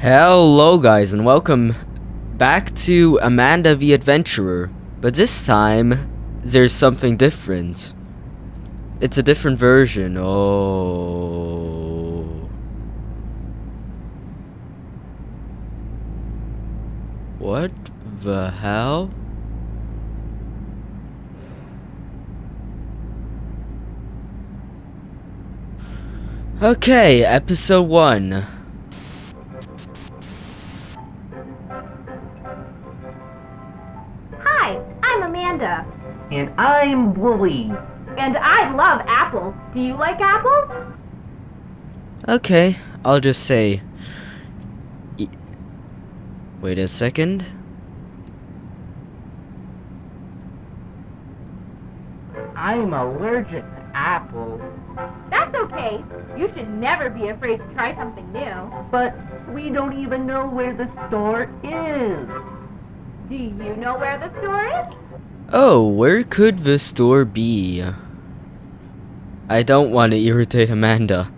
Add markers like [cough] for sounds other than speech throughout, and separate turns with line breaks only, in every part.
Hello guys and welcome back to Amanda the Adventurer. But this time there's something different. It's a different version. Oh. What the hell? Okay, episode 1.
I'm
Wooly.
and I love apples. Do you like apples?
Okay, I'll just say. E- Wait a second.
I'm allergic to apples.
That's okay. You should never be afraid to try something new.
But we don't even know where the store is.
Do you know where the store is?
Oh, where could the store be? I don't want to irritate Amanda.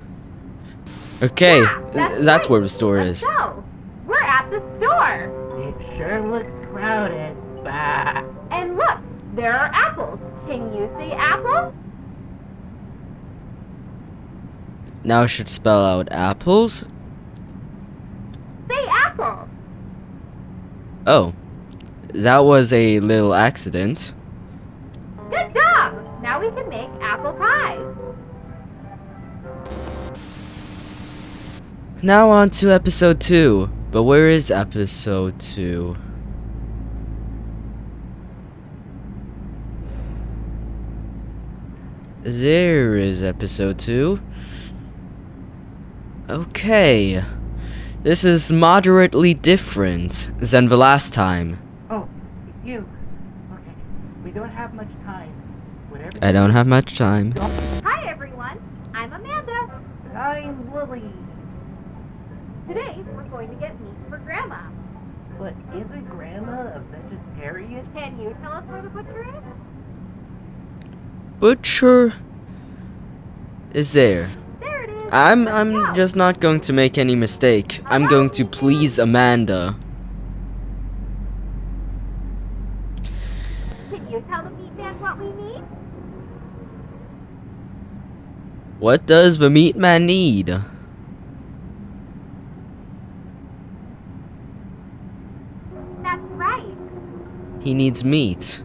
Okay,
Yeah,
th- that's
right.
where the store
Let's
is.
go. We're at the store.
It sure looks crowded. Bah.
And look, there are apples. Can you see apples?
Now I should spell out apples.
Say apple.
Oh, that was a little accident.
Good job. Now we can make apple pie.
Now on to episode 2. But where is episode 2? There is episode 2. Okay. This is moderately different than the last time.
You. Okay. We don't have much time. Whatever.
I don't have much time.
Hi everyone. I'm Amanda.
I'm Lily.
Today we're going to get meat for Grandma.
But isn't Grandma a vegetarian?
Can you tell us where the butcher is?
Butcher is there.
There it is.
I'm I'm just not going to make any mistake. I'm going to please Amanda.
Can you tell the meat man what we need?
What does the meat man need?
That's right.
He needs meat.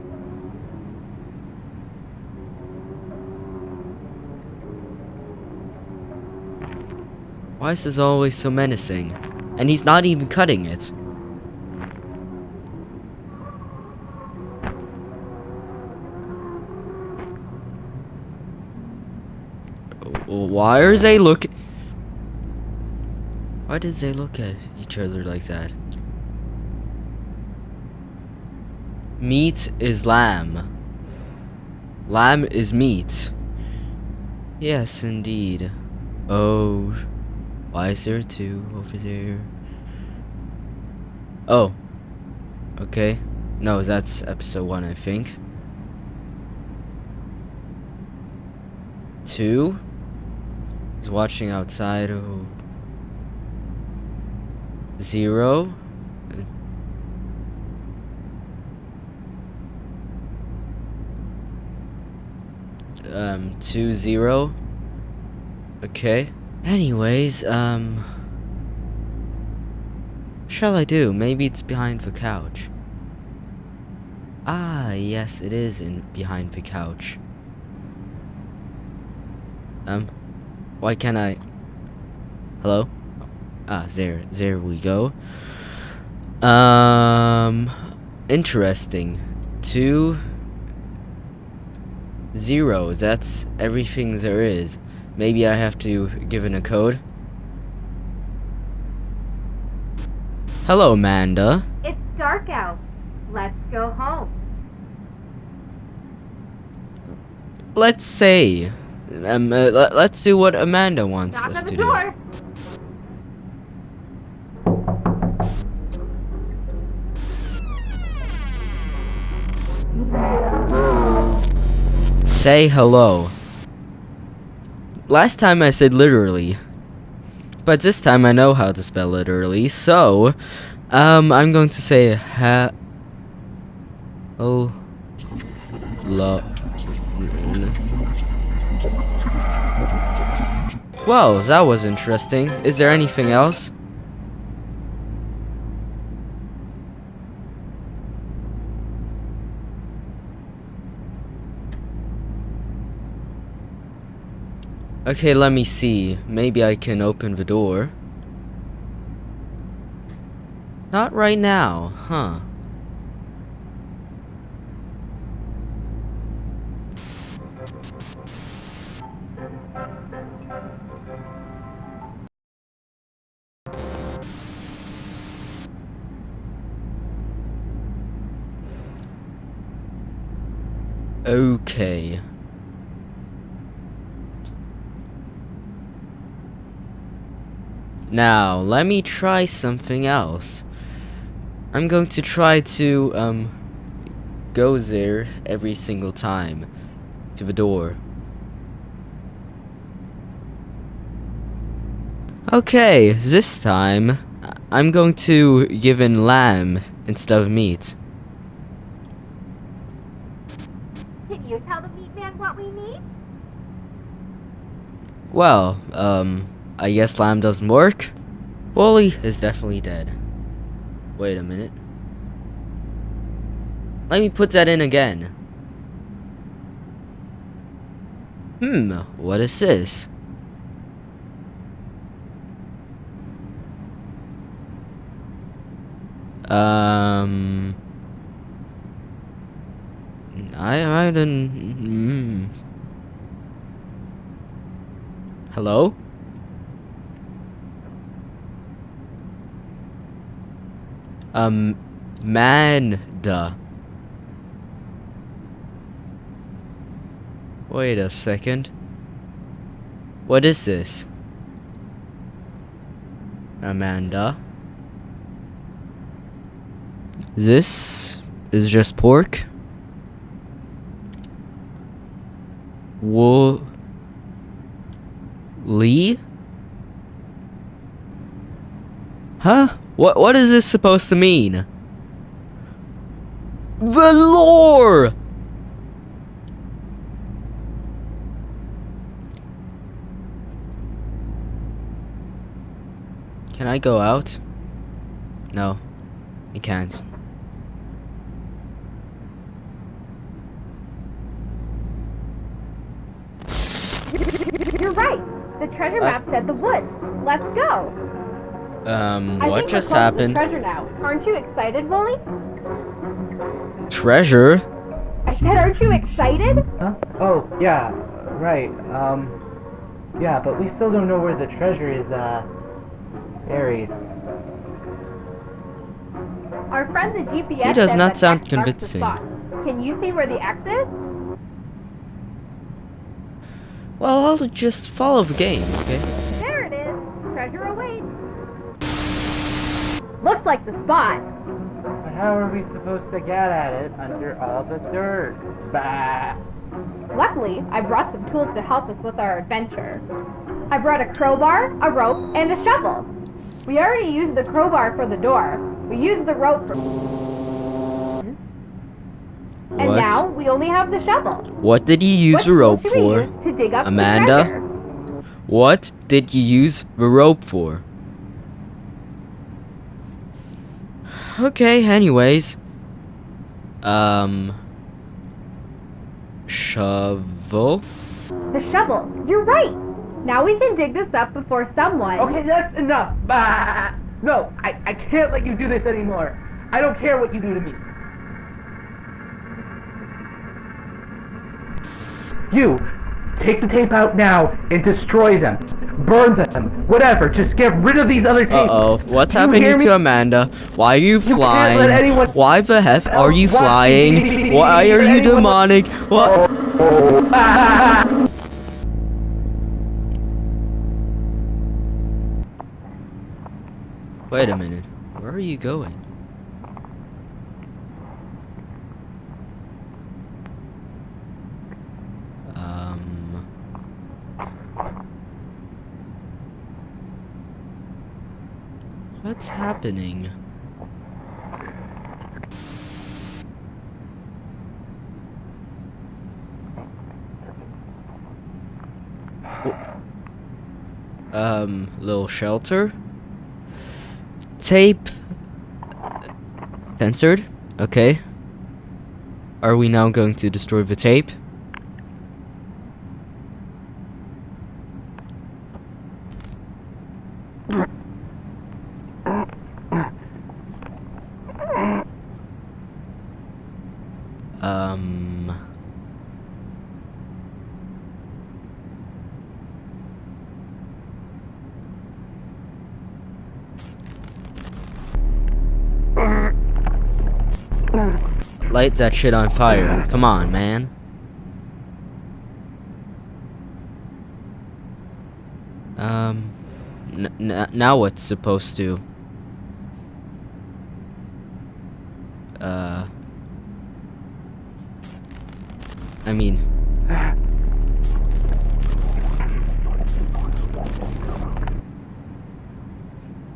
Why is this always so menacing? And he's not even cutting it. Why are they looking? Why did they look at each other like that? Meat is lamb. Lamb is meat. Yes, indeed. Oh, why is there two over there? Oh, okay. No, that's episode one, I think. Two is watching outside. Oh, zero. um two zero. Okay. Anyways, um shall I do? Maybe it's behind the couch. Ah, yes, it is in behind the couch. Um why can't I Hello? Ah, there there we go. Um interesting. Two Zero, that's everything there is. Maybe I have to give in a code. Hello, Amanda.
It's dark out. Let's go home.
Let's say. Um, uh, let- let's do what Amanda wants
Knock
us to
door.
do. Say hello. Last time I said literally. But this time I know how to spell literally, so um, I'm going to say ha. Oh. Lo. Whoa, that was interesting. Is there anything else? Okay, let me see. Maybe I can open the door. Not right now, huh? Okay. Now, let me try something else. I'm going to try to, um, go there every single time to the door. Okay, this time, I'm going to give in lamb instead of meat.
Can you tell the meat man what
Well, um, I guess lamb doesn't work. Wooly is definitely dead. Wait a minute. Let me put that in again. Hmm, what is this? Um... I, I didn't... Mm. Hello? Um, Manda. Wait a second. What is this? Amanda. This is just pork. Wo Lee? Huh? What what is this supposed to mean? The lore! Can I go out? No, I can't.
You're right. The treasure
Uh,
map said the woods. Let's go.
Um,
I
what
think
just
we're close to
happened?
The treasure now. Aren't you excited, Wooly?
Treasure?
I said, aren't you excited?
Huh? Oh, yeah, right. Um, yeah, but we still don't know where the treasure is, uh, buried.
Our friend the GPS
He does not
that
sound
X marks the
convincing.
spot. Can you see where the X is?
Well, I'll just follow the game, okay?
There it is. Treasure awaits. Looks like the spot.
But how are we supposed to get at it under all the dirt? Bah!
Luckily, I brought some tools to help us with our adventure. I brought a crowbar, a rope, and a shovel. We already used the crowbar for the door. We used the rope for... And now, we only have the shovel.
What did you use
What
the rope for?
To dig up
Amanda?
The treasure?
What did you use the rope for? Okay, anyways. Um. Shovel?
The shovel. You're right. Now we can dig this up before someone...
Okay, that's enough! Bah! No, I, I can't let you do this anymore. I don't care what you do to me. You, take the tape out now and destroy them. Burn them. Whatever. Just get rid of these other tapes.
Uh oh, what's
you
happening to? Amanda? Why are you
can't
flying? Why the heck are you flying? [laughs] Why are you demonic? What?
Ah! [laughs]
Wait a minute. Where are you going? Um. What's happening? W- Um, little shelter? Tape censored? Okay. Are we now going to destroy the tape? Um. Light that shit on fire. Come on, man. Um. Now what's supposed to? Uh. I mean.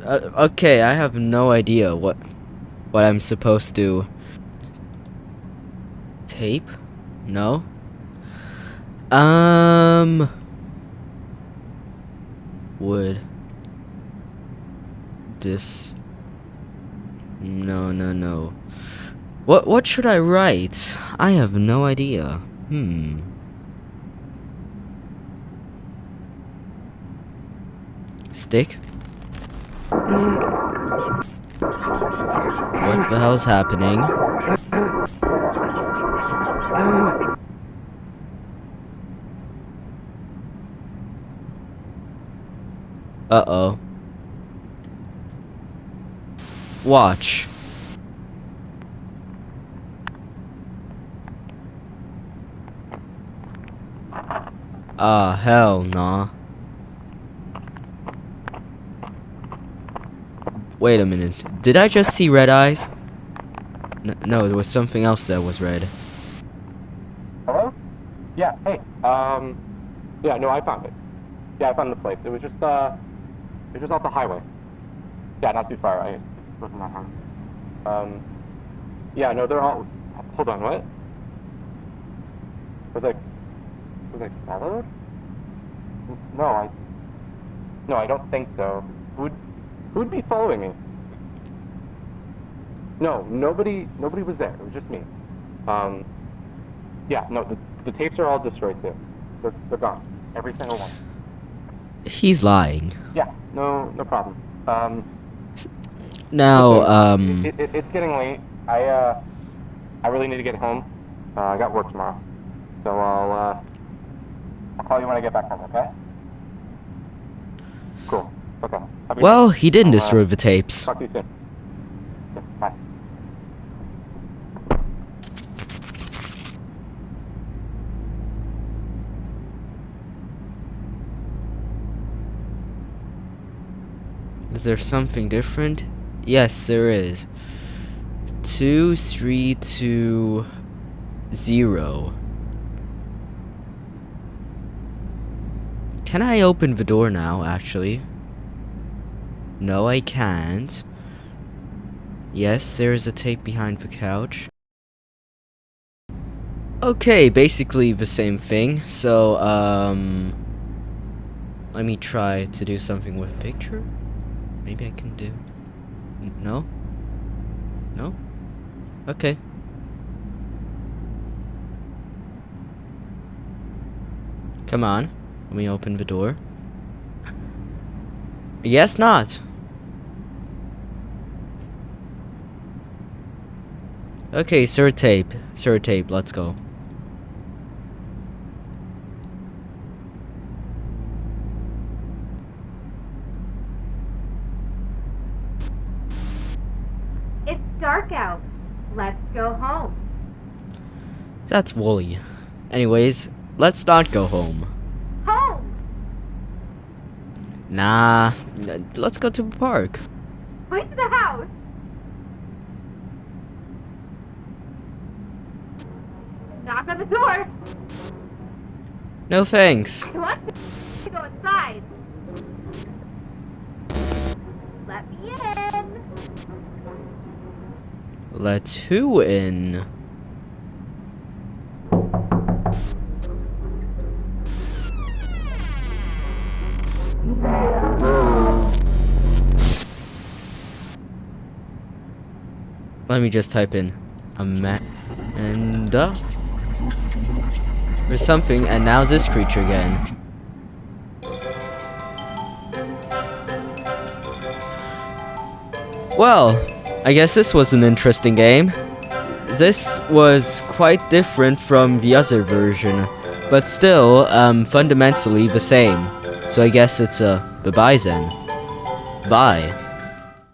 Uh, okay, I have no idea what what I'm supposed to tape? No. Um would this No, no, no. What what should I write? I have no idea. Hmm. Stick? What the hell's happening? Uh-oh. Watch. Ah, hell nah. Wait a minute. Did I just see red eyes? N no, there was something else that was red.
Yeah, hey. Um, yeah, no, I found it. Yeah, I found the place. It was just, uh, it was just off the highway. Yeah, not too far. I wasn't that hard. Um, yeah, no, they're all. Hold on, what? Was I, was I followed? No, I. No, I don't think so. Who'd, who'd be following me? No, nobody, nobody was there. It was just me. Um, yeah, no, the, the tapes are all destroyed too. They're, they're gone. Every single one.
He's lying.
Yeah, no, no problem. Um,
Now, um,
it, it, it's getting late. I, uh, I really need to get home. Uh, I got work tomorrow. So I'll, uh, I'll call you when I get back home, okay? Cool. Okay. Have a good
well, he didn't
uh,
destroy the tapes.
Talk to you soon.
There something different? Yes, there is. Two, three, two, zero. Can I open the door now, actually? No, I can't. Yes, there is a tape behind the couch. Okay, basically the same thing. So, um... Let me try to do something with picture? Maybe I can do... No? No? Okay. Come on. Let me open the door. Yes, not. Okay, sir tape. Sir tape, let's go.
It's dark out. Let's go home.
That's Wooly. Anyways, let's not go home.
Home!
Nah, let's go to the park.
Where's the house? Knock on the door.
No thanks.
Wants to go inside.
Let me in.
Let who in? Let me just type in Amanda or something, and now this creature again. Well, I guess this was an interesting game. This was quite different from the other version, but still, um, fundamentally the same. So I guess it's a bye-bye then. Bye.